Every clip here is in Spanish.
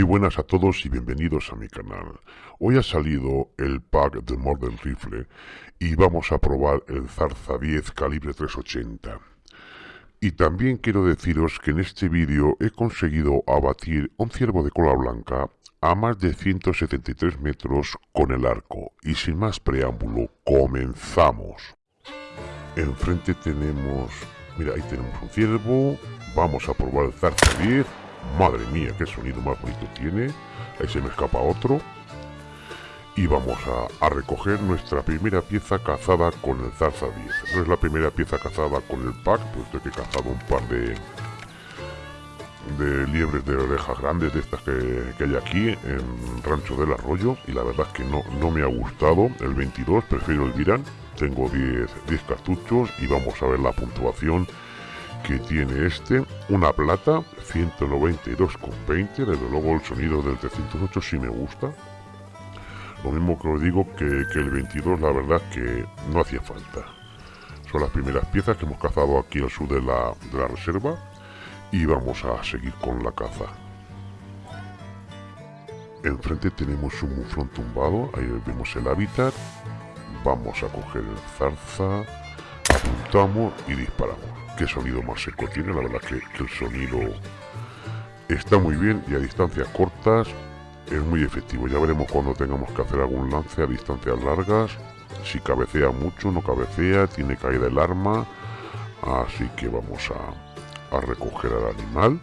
Muy buenas a todos y bienvenidos a mi canal. Hoy ha salido el pack de Modern Rifle y vamos a probar el Zarza 10 calibre 380. Y también quiero deciros que en este vídeo he conseguido abatir un ciervo de cola blanca a más de 173 metros con el arco. Y sin más preámbulo, comenzamos. Enfrente tenemos... Mira, ahí tenemos un ciervo. Vamos a probar el Zarza 10 Madre mía, qué sonido más bonito tiene. Ahí se me escapa otro. Y vamos a, recoger nuestra primera pieza cazada con el Zarza 10. No es la primera pieza cazada con el pack, puesto que he cazado un par de, de liebres de orejas grandes de estas que, hay aquí en Rancho del Arroyo y la verdad es que no, no me ha gustado el 22, prefiero el Viran tengo 10, 10 cartuchos y vamos a ver la puntuación que tiene este, una plata 192,20, desde luego el sonido del 308 sí me gusta. Lo mismo que os digo que, el 22 la verdad que no hacía falta. Son las primeras piezas que hemos cazado aquí al sur de la, de la reserva y vamos a seguir con la caza. Enfrente tenemos un muflón tumbado, ahí vemos el hábitat. Vamos a coger el zarza, apuntamos y disparamos qué sonido más seco tiene, la verdad que, el sonido está muy bien y a distancias cortas es muy efectivo. Ya veremos cuando tengamos que hacer algún lance a distancias largas, si cabecea mucho, no cabecea, tiene caída el arma, así que vamos a, a recoger al animal.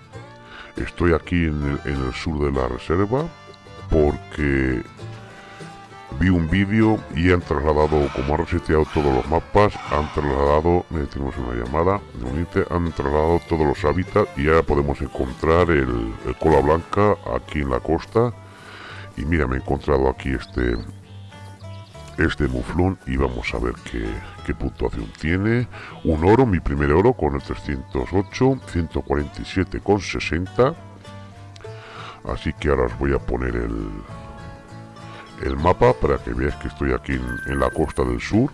Estoy aquí en el, en el sur de la reserva porque vi un vídeo y han trasladado, como han reseteado todos los mapas, han trasladado, tenemos una llamada, han trasladado todos los hábitats y ya podemos encontrar el, cola blanca aquí en la costa. Y mira, me he encontrado aquí este este muflón y vamos a ver qué, qué puntuación tiene. Un oro, mi primer oro con el 308, 147 con 60. Así que ahora os voy a poner el, el mapa para que veáis que estoy aquí en, la costa del sur,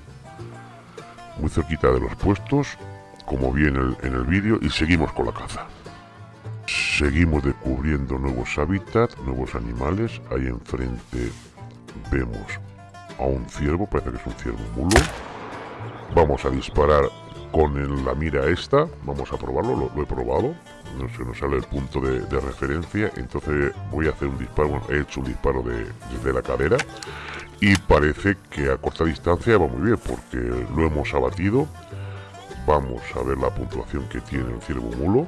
muy cerquita de los puestos, como vi en el, en el vídeo, y seguimos con la caza. Seguimos descubriendo nuevos hábitats, nuevos animales. Ahí enfrente vemos a un ciervo, parece que es un ciervo mulo. Vamos a disparar con la mira esta, vamos a probarlo, lo, he probado, no se nos sale el punto de, referencia, entonces voy a hacer un disparo, he hecho un disparo de, desde la cadera. Y parece que a corta distancia va muy bien porque lo hemos abatido. Vamos a ver la puntuación que tiene el ciervo mulo.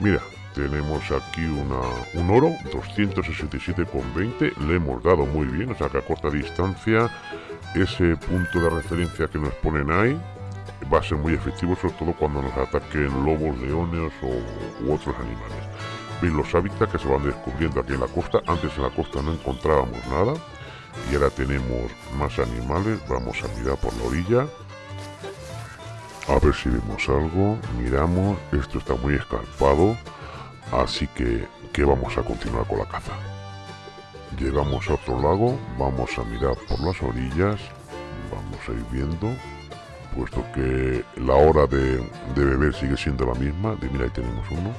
Mira, tenemos aquí una, un oro, 267,20, le hemos dado muy bien, o sea que a corta distancia ese punto de referencia que nos ponen ahí va a ser muy efectivo, sobre todo cuando nos ataquen lobos, leones o, u otros animales. Veis los hábitats que se van descubriendo aquí en la costa. Antes en la costa no encontrábamos nada y ahora tenemos más animales. Vamos a mirar por la orilla. A ver si vemos algo. Miramos. Esto está muy escarpado. Así que, que vamos a continuar con la caza. Llegamos a otro lago, vamos a mirar por las orillas, vamos a ir viendo, puesto que la hora de, beber sigue siendo la misma, de mira ahí tenemos uno,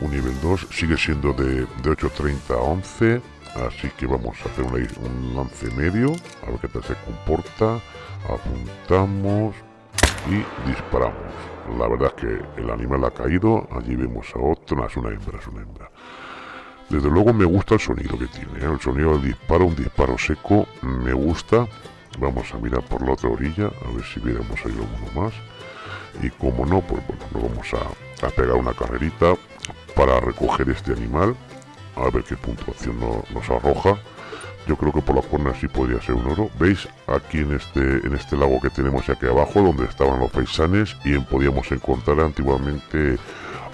un nivel 2, sigue siendo de, de 8.30 a 11, así que vamos a hacer un lance medio, a ver qué tal se comporta, apuntamos y disparamos. La verdad es que el animal ha caído, allí vemos a otro, es una hembra, es una hembra. Desde luego me gusta el sonido que tiene, ¿eh? el sonido del disparo, un disparo seco, me gusta. Vamos a mirar por la otra orilla, a ver si viéramos ahí alguno más. Y como no, pues bueno, nos vamos a, pegar una carrerita para recoger este animal. A ver qué puntuación nos arroja. Yo creo que por la cuerna sí podría ser un oro. ¿Veis? Aquí en este, en este lago que tenemos aquí abajo, donde estaban los paisanes, y podíamos encontrar antiguamente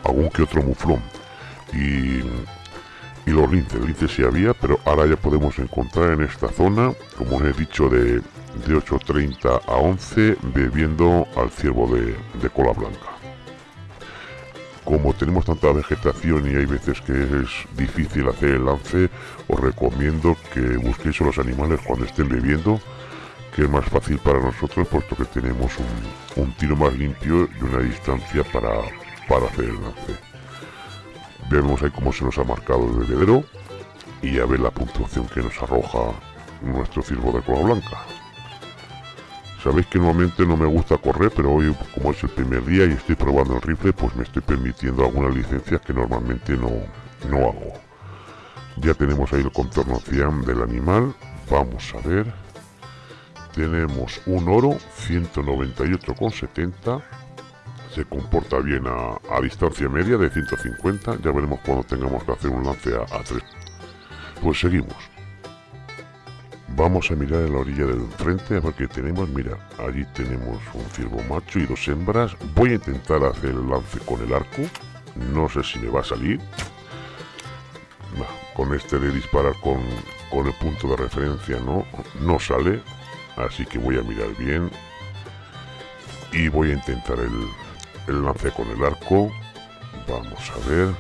algún que otro muflón. Y y los linces, linces sí había, pero ahora ya podemos encontrar en esta zona, como os he dicho, de, de 8.30 a 11, bebiendo al ciervo de, cola blanca. Como tenemos tanta vegetación y hay veces que es difícil hacer el lance, os recomiendo que busquéis a los animales cuando estén bebiendo, que es más fácil para nosotros puesto que tenemos un, tiro más limpio y una distancia para, para hacer el lance. Vemos ahí cómo se nos ha marcado el bebedero y a ver la puntuación que nos arroja nuestro ciervo de cola blanca. Sabéis que normalmente no me gusta correr, pero hoy como es el primer día y estoy probando el rifle, pues me estoy permitiendo algunas licencias que normalmente no, no hago. Ya tenemos ahí el contorno cian del animal. Vamos a ver. Tenemos un oro, 198,70. Se comporta bien a, distancia media de 150. Ya veremos cuando tengamos que hacer un lance a, a 3. Pues seguimos. Vamos a mirar en la orilla del frente a ver qué tenemos. Mira, allí tenemos un ciervo macho y dos hembras. Voy a intentar hacer el lance con el arco. No sé si me va a salir. con este de disparar con, el punto de referencia no, no sale. Así que voy a mirar bien. Y voy a intentar el, el lance con el arco. Vamos a ver.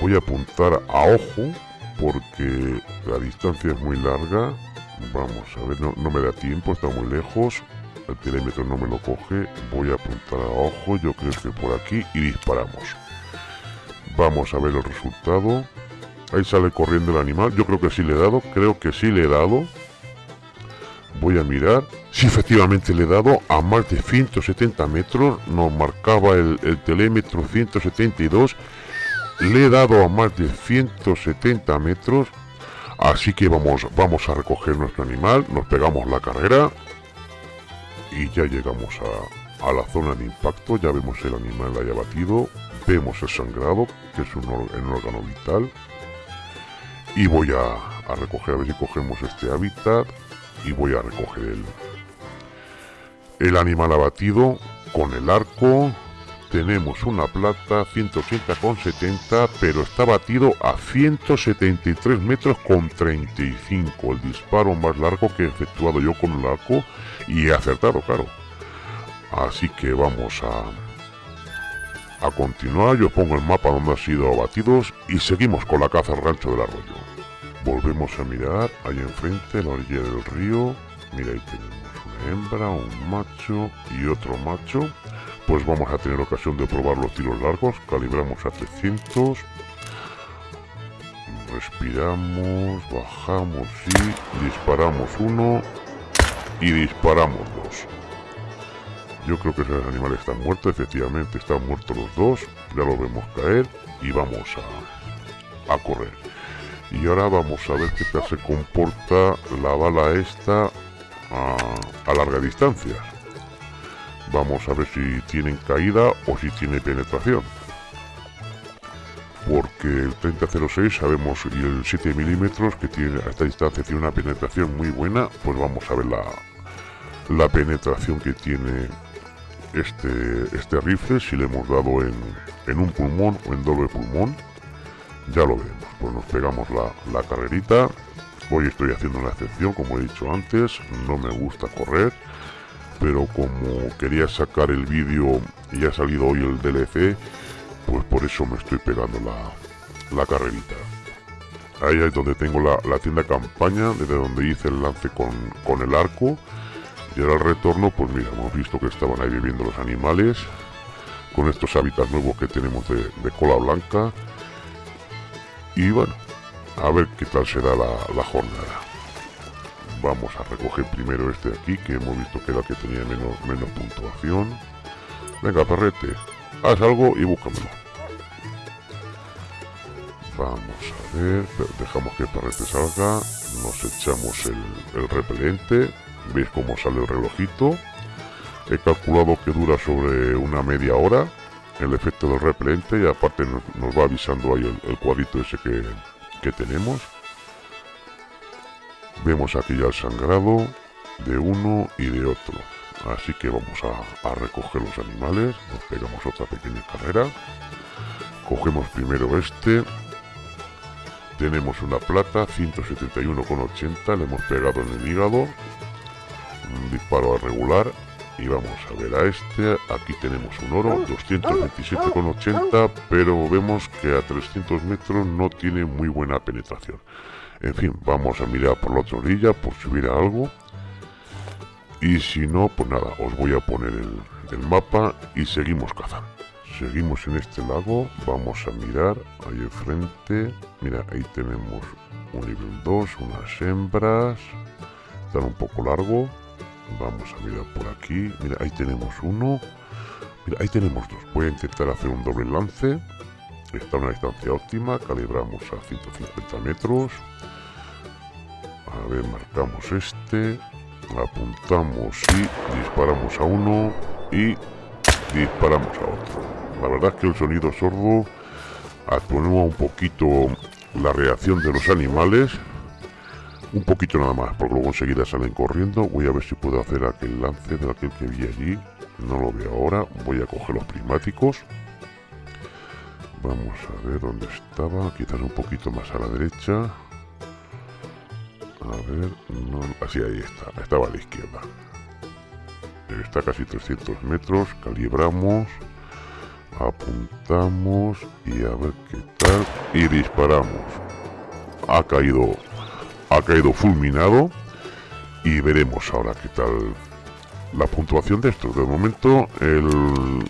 Voy a apuntar a ojo porque la distancia es muy larga. Vamos a ver, no, me da tiempo, está muy lejos. El telémetro no me lo coge. Voy a apuntar a ojo, yo creo que por aquí y disparamos. Vamos a ver el resultado. Ahí sale corriendo el animal. Yo creo que sí le he dado. Creo que sí le he dado. Voy a mirar. Si efectivamente le he dado a más de 170 metros. Nos marcaba el, el telémetro 172 le he dado a más de 170 metros. Así que vamos, vamos a recoger nuestro animal. Nos pegamos la carrera. Y ya llegamos a, la zona de impacto. Ya vemos el animal haya batido. Vemos el sangrado, que es un, órgano vital. Y voy a, a recoger, a ver si cogemos este hábitat. Y voy a recoger el, el animal abatido con el arco tenemos una plata 180,70 pero está batido a 173 metros con 35 el disparo más largo que he efectuado yo con el arco y he acertado claro. Así que vamos a a continuar. Yo pongo el mapa donde han sido abatidos y seguimos con la caza al rancho del arroyo. Volvemos a mirar ahí enfrente la orilla del río. Mira ahí tenemos una hembra un macho y otro macho pues vamos a tener ocasión de probar los tiros largos. Calibramos a 300. Respiramos, bajamos y disparamos uno y disparamos dos. Yo creo que ese animal está muerto, efectivamente están muertos los dos. Ya lo vemos caer y vamos a, a correr. Y ahora vamos a ver qué tal se comporta la bala esta a larga distancia. Vamos a ver si tienen caída o si tiene penetración. Porque el 3006 sabemos y el 7 milímetros que tiene a esta distancia tiene una penetración muy buena, pues vamos a ver la, la penetración que tiene este, este rifle, si le hemos dado en, en un pulmón o en doble pulmón. Ya lo veremos. Pues nos pegamos la, la carrerita. Hoy estoy haciendo una excepción, como he dicho antes. No me gusta correr pero como quería sacar el vídeo y ha salido hoy el DLC, pues por eso me estoy pegando la, la carrerita. Ahí es donde tengo la, la, tienda campaña, desde donde hice el lance con, con el arco. Y ahora el retorno, pues mira, hemos visto que estaban ahí viviendo los animales, con estos hábitats nuevos que tenemos de, de cola blanca. Y bueno, a ver qué tal será la, la jornada vamos a recoger primero este de aquí que hemos visto que era el que tenía menos, menos puntuación. Venga perrete haz algo y búscamelo. Vamos a ver dejamos que el perrete salga nos echamos el, repelente veis cómo sale el relojito. He calculado que dura sobre una media hora el efecto del repelente y aparte nos, va avisando ahí el, cuadrito ese que, que tenemos Vemos aquí ya el sangrado de uno y de otro. Así que vamos a, recoger los animales. Nos pegamos otra pequeña carrera. Cogemos primero este. Tenemos una plata, 171,80. Le hemos pegado en el hígado. Un disparo a regular. Y vamos a ver a este. Aquí tenemos un oro, 227,80. Pero vemos que a 300 metros no tiene muy buena penetración. En fin, vamos a mirar por la otra orilla por si hubiera algo. Y si no, pues nada, os voy a poner el, mapa y seguimos cazando. Seguimos en este lago, vamos a mirar ahí enfrente. Mira, ahí tenemos un nivel 2, unas hembras. Están un poco largo. Vamos a mirar por aquí. Mira, ahí tenemos uno. Mira, ahí tenemos dos. Voy a intentar hacer un doble lance. Está a una distancia óptima. Calibramos a 150 metros. A ver, marcamos este. Apuntamos y disparamos a uno. Y disparamos a otro. La verdad es que el sonido sordo atenúa un poquito la reacción de los animales. Un poquito nada más, porque luego enseguida salen corriendo. Voy a ver si puedo hacer aquel lance de aquel que vi allí. No lo veo ahora. Voy a coger los prismáticos. Vamos a ver dónde estaba. Quizás un poquito más a la derecha. A ver, no, así ahí está. Estaba a la izquierda. Está casi 300 metros. Calibramos. Apuntamos y a ver qué tal. Y disparamos. Ha caído, ha caído fulminado. Y veremos ahora qué tal la puntuación de esto. De momento, el,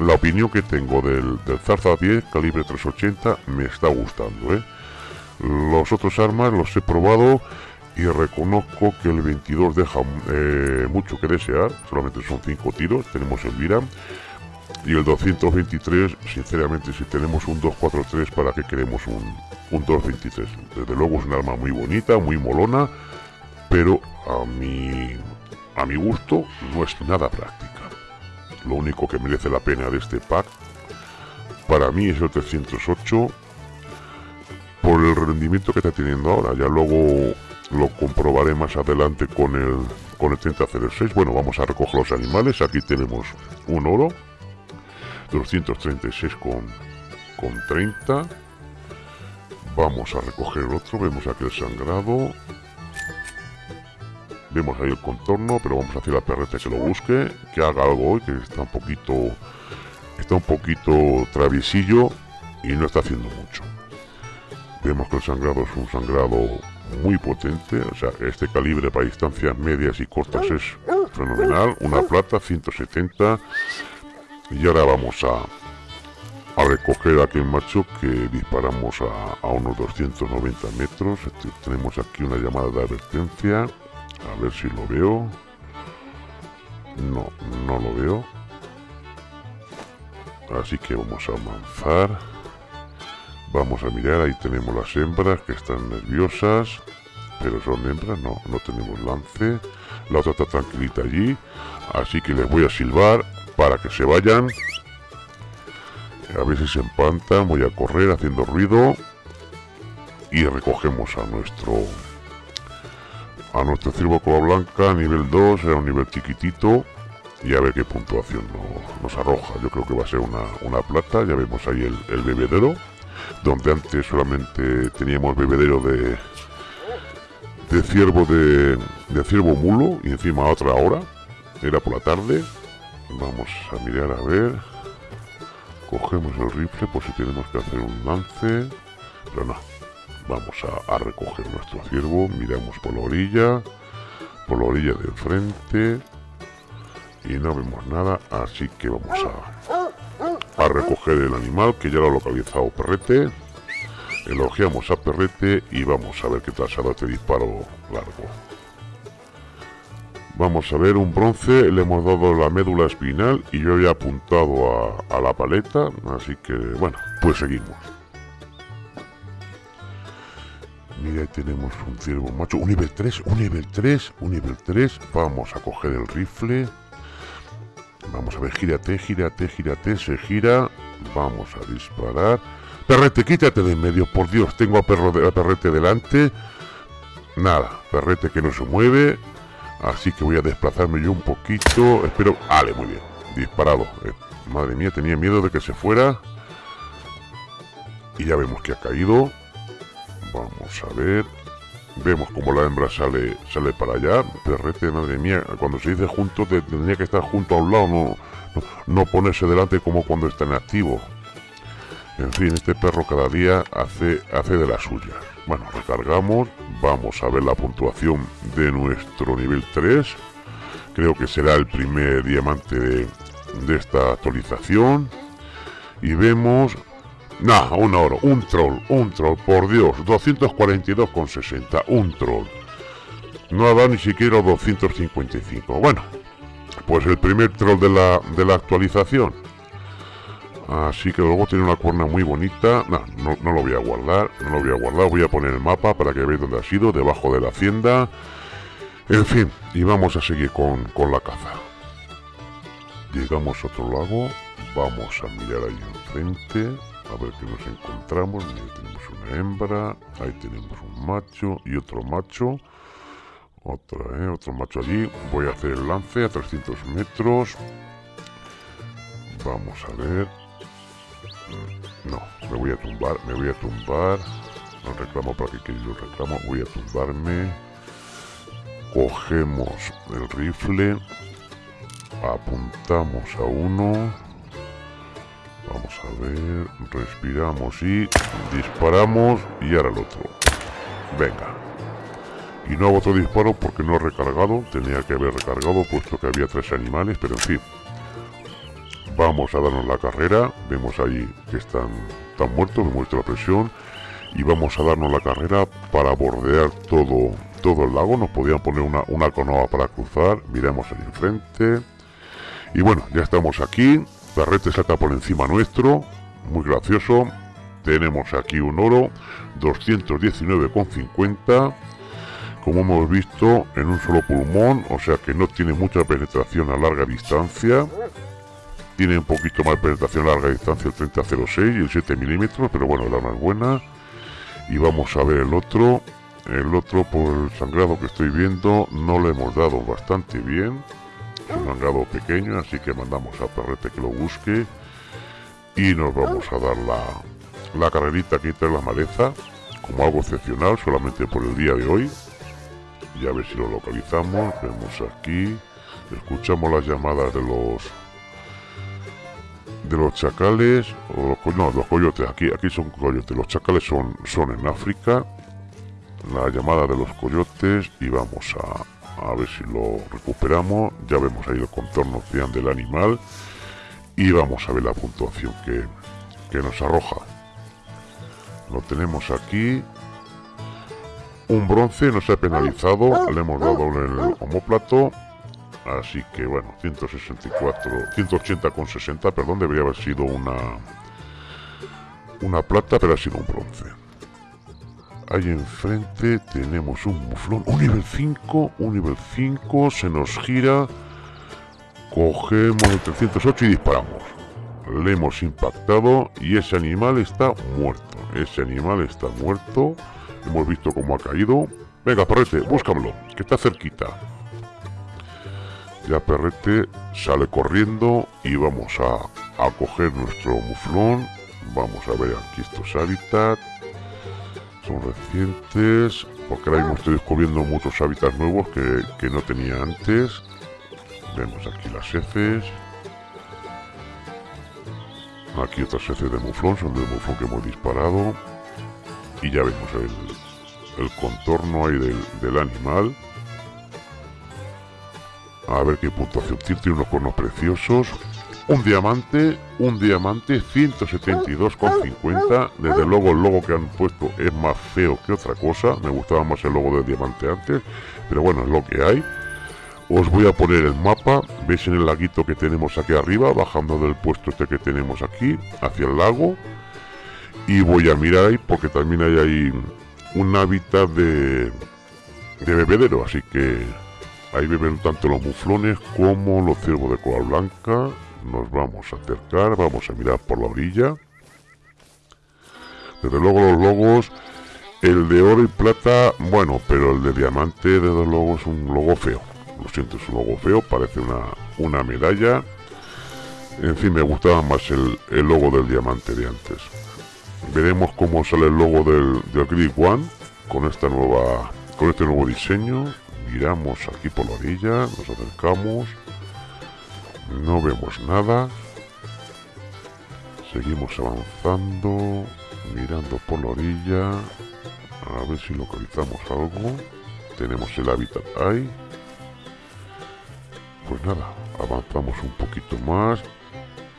la opinión que tengo del, Zarza 10 calibre 380 me está gustando. ¿eh? Los otros armas los he probado y reconozco que el 22 deja eh, mucho que desear. Solamente son 5 tiros. Tenemos el Viram. Y el 223, sinceramente, si tenemos un 243, ¿para qué queremos un, un 223? Desde luego es un arma muy bonita, muy molona, pero a mi, a mi gusto no es nada práctica. Lo único que merece la pena de este pack, para mí es el 308, por el rendimiento que está teniendo ahora. Ya luego lo comprobaré más adelante con el, con el 3006. Bueno, vamos a recoger los animales. Aquí tenemos un oro 236 con, con 30 vamos a recoger otro vemos aquí el sangrado vemos ahí el contorno pero vamos a hacer la perreta que lo busque que haga algo hoy que está un poquito está un poquito traviesillo y no está haciendo mucho vemos que el sangrado es un sangrado muy potente o sea este calibre para distancias medias y cortas es fenomenal una plata 170 y ahora vamos a, a recoger aquel macho que disparamos a, unos 290 metros. Este, tenemos aquí una llamada de advertencia. A ver si lo veo. No, no lo veo. Así que vamos a avanzar. Vamos a mirar, ahí tenemos las hembras que están nerviosas. Pero son hembras, no, no tenemos lance. La otra está tranquilita allí. Así que les voy a silbar para que se vayan. A ver si se empantan, voy a correr haciendo ruido. Y recogemos a nuestro a nuestro ciervo cola blanca, nivel 2, era un nivel chiquitito. Y a ver qué puntuación nos, arroja. Yo creo que va a ser una, plata. Ya vemos ahí el, bebedero. Donde antes solamente teníamos bebedero de de ciervo de, de ciervo mulo. Y encima otra hora. Era por la tarde. Vamos a mirar a ver. Cogemos el rifle por si tenemos que hacer un lance. Pero no. Vamos a, recoger nuestro ciervo. Miramos por la orilla. Por la orilla de enfrente. Y no vemos nada. Así que vamos a, a recoger el animal que ya lo ha localizado Perrete. Elogiamos a Perrete y vamos a ver qué tal se este disparo largo. Vamos a ver, un bronce, le hemos dado la médula espinal y yo había apuntado a, la paleta, así que bueno, pues seguimos. Mira, ahí tenemos un ciervo macho, un nivel 3, un nivel 3, un nivel 3. Vamos a coger el rifle. Vamos a ver, gírate, gírate, gírate, se gira. Vamos a disparar. Perrete, quítate de en medio, por Dios, tengo a, perro de, a Perrete delante. Nada, Perrete que no se mueve. Así que voy a desplazarme yo un poquito. Espero... Vale, muy bien. Disparado. Eh, madre mía, tenía miedo de que se fuera. Y ya vemos que ha caído. Vamos a ver. Vemos como la hembra sale sale para allá. Perrete, madre mía. Cuando se dice junto, tendría que estar junto a un lado. No, no, ponerse delante como cuando está en activo. En fin, este perro cada día hace, hace de la suya. Bueno, recargamos, vamos a ver la puntuación de nuestro nivel 3. Creo que será el primer diamante de, esta actualización. y vemos Nah, un oro, un troll, un troll, por Dios, 242,60, un troll. No ha dado ni siquiera 255. Bueno, pues el primer troll de la, de la actualización. Así que luego tiene una cuerna muy bonita. no, no lo voy a guardar, no lo voy a guardar. Voy a poner el mapa para que veáis dónde ha sido, debajo de la hacienda. En fin, y vamos a seguir con, con la caza. Llegamos a otro lago, vamos a mirar ahí enfrente a ver qué nos encontramos. Ahí tenemos una hembra, ahí tenemos un macho y otro macho. Otra, ¿eh? Otro macho allí. Voy a hacer el lance a 300 metros. Vamos a ver. No, me voy a tumbar, me voy a tumbar. No reclamo para que quede lo reclamo. Voy a tumbarme. Cogemos el rifle. Apuntamos a uno Vamos a ver, respiramos y disparamos y ahora el otro. Venga. Y no hago otro disparo porque no he recargado, tenía que haber recargado puesto que había tres animales, pero en fin. Vamos a darnos la carrera, vemos ahí que están, están muertos, me muestra la presión. Y vamos a darnos la carrera para bordear todo, todo el lago. Nos podían poner una, una canoa para cruzar, miremos el enfrente. Y bueno, ya estamos aquí, Perrete salta por encima nuestro, muy gracioso. Tenemos aquí un oro, 219,50. Como hemos visto, en un solo pulmón, o sea que no tiene mucha penetración a larga distancia. Tiene un poquito más penetración a larga distancia el 3006 y el 7 milímetros, pero bueno, la es buena. Y vamos a ver el otro. El otro, por el sangrado que estoy viendo, no le hemos dado bastante bien un mangado pequeño, así que mandamos a Perrete que lo busque y nos vamos a dar la, la carrerita aquí entre la maleza como algo excepcional solamente por el día de hoy. Y a ver si lo localizamos vemos aquí escuchamos las llamadas de los de los chacales o los, no, los coyotes aquí aquí son coyotes los chacales son son en África. La llamada de los coyotes y vamos a a ver si lo recuperamos. Ya vemos ahí el contorno cian del animal. Y vamos a ver la puntuación que, nos arroja. Lo tenemos aquí. Un bronce nos ha penalizado. Le hemos dado en el homóplato así que bueno 164 180 con 60 perdón debería haber sido una una plata pero ha sido un bronce ahí enfrente tenemos un muflón, un nivel 5, un nivel 5, se nos gira, cogemos el 308 y disparamos. Le hemos impactado y ese animal está muerto, ese animal está muerto, hemos visto cómo ha caído. Venga, perrete, búscamelo, que está cerquita. Ya perrete sale corriendo y vamos a, a coger nuestro muflón. Vamos a ver aquí estos hábitats recientes, porque ahora mismo estoy descubriendo muchos hábitats nuevos que, no tenía antes. Vemos aquí las heces. Aquí otras heces de muflón, son de muflón que hemos disparado. Y ya vemos el, el contorno ahí del, del animal. A ver qué puntuación tiene, tiene unos cornos preciosos. Un diamante, un diamante 172,50. Desde luego el logo que han puesto es más feo que otra cosa. Me gustaba más el logo del diamante antes. Pero bueno, es lo que hay. Os voy a poner el mapa. Veis en el laguito que tenemos aquí arriba, bajando del puesto este que tenemos aquí, hacia el lago. Y voy a mirar ahí porque también hay ahí un hábitat de, de bebedero. Así que ahí beben tanto los muflones como los ciervos de cola blanca nos vamos a acercar, vamos a mirar por la orilla. Desde luego los logos, el de oro y plata, bueno, pero el de diamante desde luego es un logo feo. Lo siento, es un logo feo, parece una, una medalla. En fin, me gustaba más el, el logo del diamante de antes. Veremos cómo sale el logo del, del Grid One con esta nueva con este nuevo diseño. Miramos aquí por la orilla, nos acercamos. No vemos nada. Seguimos avanzando, mirando por la orilla. A ver si localizamos algo. Tenemos el hábitat ahí. Pues nada, avanzamos un poquito más.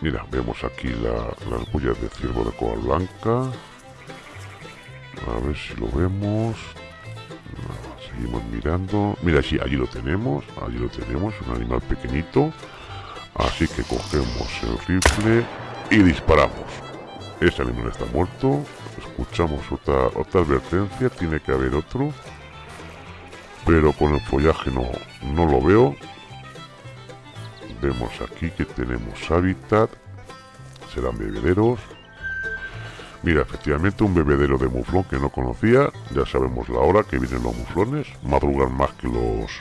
Mira, vemos aquí las huellas de ciervo de cola blanca. A ver si lo vemos. seguimos mirando. Mira, sí, allí lo tenemos. Allí lo tenemos, un animal pequeñito. Así que cogemos el rifle y disparamos. Ese animal está muerto. Escuchamos otra, otra advertencia. Tiene que haber otro. Pero con el follaje no, no lo veo. Vemos aquí que tenemos hábitat. Serán bebederos. Mira, efectivamente un bebedero de muflón que no conocía. Ya sabemos la hora que vienen los muflones. Madrugan más que los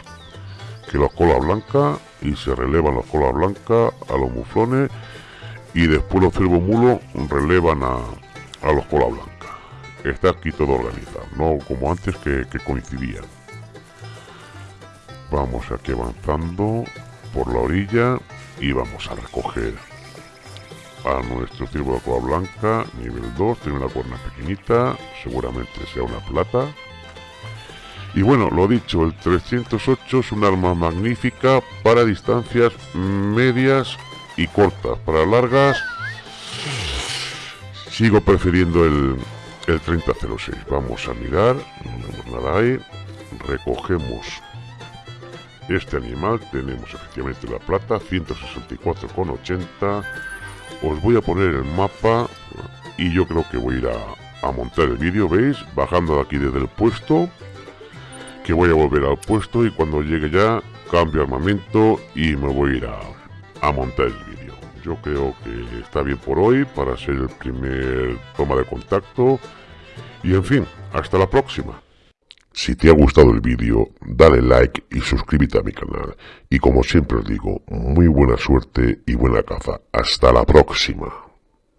que los cola blanca y se relevan los cola blanca a los muflones y después los cervo mulo relevan a, a los cola blanca. Está aquí todo organizado, no como antes que, que coincidían. Vamos aquí avanzando por la orilla y vamos a recoger a nuestro ciervo de cola blanca, nivel 2, tiene una cuerna pequeñita, seguramente sea una plata. Y bueno, lo dicho, el 308 es un arma magnífica para distancias medias y cortas. Para largas, sigo prefiriendo el, el 3006. Vamos a mirar, no vemos nada ahí. Recogemos este animal, tenemos efectivamente la plata, 164,80. Os voy a poner el mapa y yo creo que voy a ir a, a montar el vídeo, ¿veis? Bajando de aquí desde el puesto que voy a volver al puesto y cuando llegue ya cambio armamento y me voy a ir a, montar el vídeo. Yo creo que está bien por hoy para ser el primer toma de contacto y en fin, hasta la próxima. Si te ha gustado el vídeo, dale like y suscríbete a mi canal. Y como siempre os digo, muy buena suerte y buena caza. Hasta la próxima.